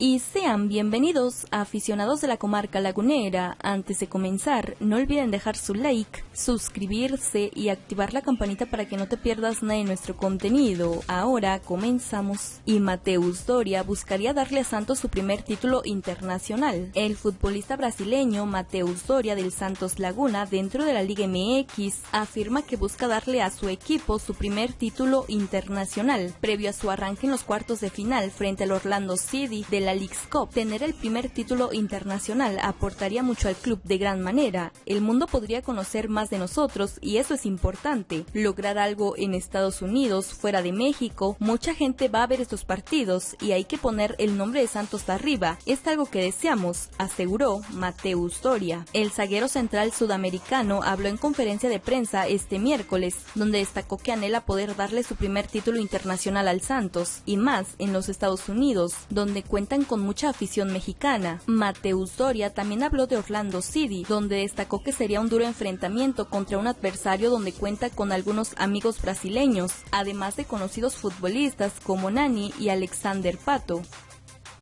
y sean bienvenidos a aficionados de la comarca lagunera. Antes de comenzar, no olviden dejar su like, suscribirse y activar la campanita para que no te pierdas nada de nuestro contenido. Ahora comenzamos. Y Mateus Doria buscaría darle a Santos su primer título internacional. El futbolista brasileño Mateus Doria del Santos Laguna dentro de la Liga MX afirma que busca darle a su equipo su primer título internacional previo a su arranque en los cuartos de final frente al Orlando City de la la Cup. Tener el primer título internacional aportaría mucho al club de gran manera. El mundo podría conocer más de nosotros y eso es importante. Lograr algo en Estados Unidos, fuera de México, mucha gente va a ver estos partidos y hay que poner el nombre de Santos arriba. Es algo que deseamos, aseguró Mateus Doria. El zaguero central sudamericano habló en conferencia de prensa este miércoles, donde destacó que anhela poder darle su primer título internacional al Santos y más en los Estados Unidos, donde cuentan con mucha afición mexicana. Mateus Doria también habló de Orlando City, donde destacó que sería un duro enfrentamiento contra un adversario donde cuenta con algunos amigos brasileños, además de conocidos futbolistas como Nani y Alexander Pato.